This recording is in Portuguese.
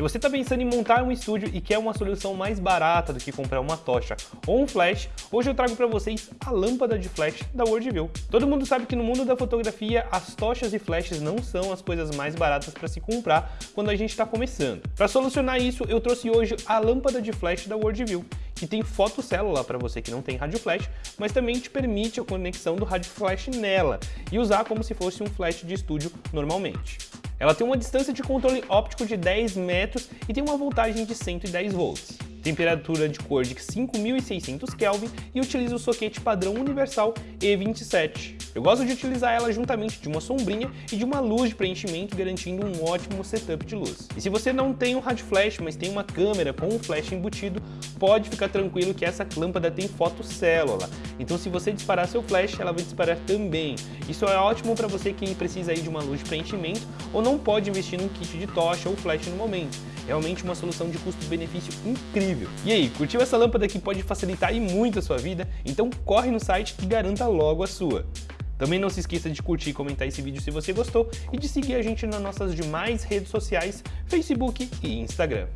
Se você está pensando em montar um estúdio e quer uma solução mais barata do que comprar uma tocha ou um flash, hoje eu trago para vocês a lâmpada de flash da Worldview. Todo mundo sabe que no mundo da fotografia as tochas e flashes não são as coisas mais baratas para se comprar quando a gente está começando. Para solucionar isso, eu trouxe hoje a lâmpada de flash da Worldview que tem fotocélula para você que não tem rádio flash, mas também te permite a conexão do rádio flash nela e usar como se fosse um flash de estúdio normalmente. Ela tem uma distância de controle óptico de 10 metros e tem uma voltagem de 110 volts temperatura de cor de 5600 Kelvin e utiliza o soquete padrão universal E27. Eu gosto de utilizar ela juntamente de uma sombrinha e de uma luz de preenchimento, garantindo um ótimo setup de luz. E se você não tem um rádio flash, mas tem uma câmera com um flash embutido, pode ficar tranquilo que essa lâmpada tem fotocélula. Então se você disparar seu flash, ela vai disparar também. Isso é ótimo para você que precisa aí de uma luz de preenchimento ou não pode investir num kit de tocha ou flash no momento. Realmente uma solução de custo-benefício incrível. E aí, curtiu essa lâmpada que pode facilitar e muito a sua vida? Então corre no site e garanta logo a sua. Também não se esqueça de curtir e comentar esse vídeo se você gostou e de seguir a gente nas nossas demais redes sociais, Facebook e Instagram.